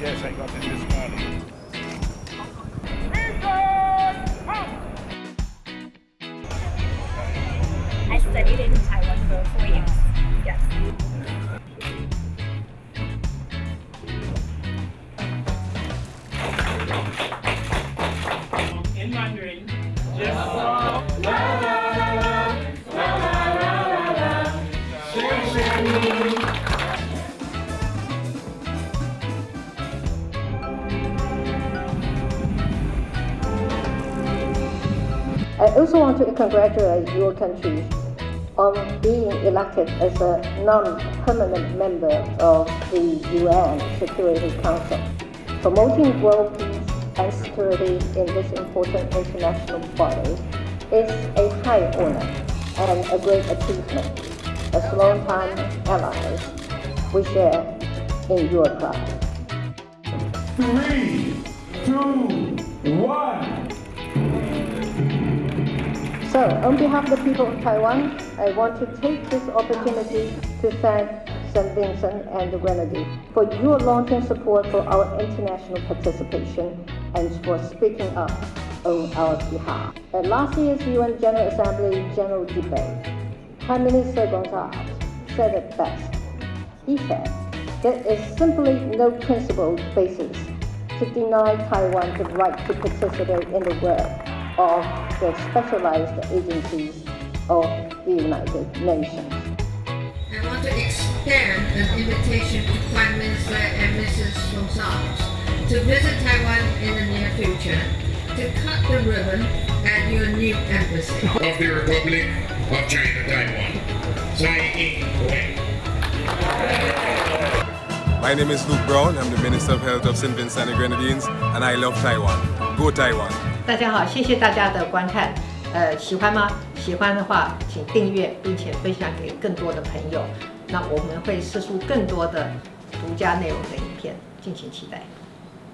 Yes, I got it this morning. I studied in Taiwan for four years. Yes. in Mandarin. I also want to congratulate your country on being elected as a non-permanent member of the UN Security Council. Promoting world peace and security in this important international body is a high honor and a great achievement. As longtime allies, we share in your pride. Three, two, one. So, on behalf of the people of Taiwan, I want to take this opportunity to thank St. Vincent and the Grenadines for your long-term support for our international participation and for speaking up on our behalf. At last year's UN General Assembly General Debate, Prime Minister Gonsalves said it best. He said, there is simply no principled basis to deny Taiwan the right to participate in the work of the specialized agencies of the United Nations. I want to extend an invitation to Prime Minister and Mrs. Gonsalves to visit Taiwan in the near future to cut the ribbon at your new embassy. of the Republic of China Taiwan. Tsai Ing-wen. My name is Luke Browne. I'm the Minister of Health of St. Vincent and the Grenadines, and I love Taiwan. Go Taiwan! 大家好，谢谢大家的观看。呃，喜欢吗？喜欢的话，请订阅并且分享给更多的朋友。那我们会试出更多的独家内容的影片，敬请期待。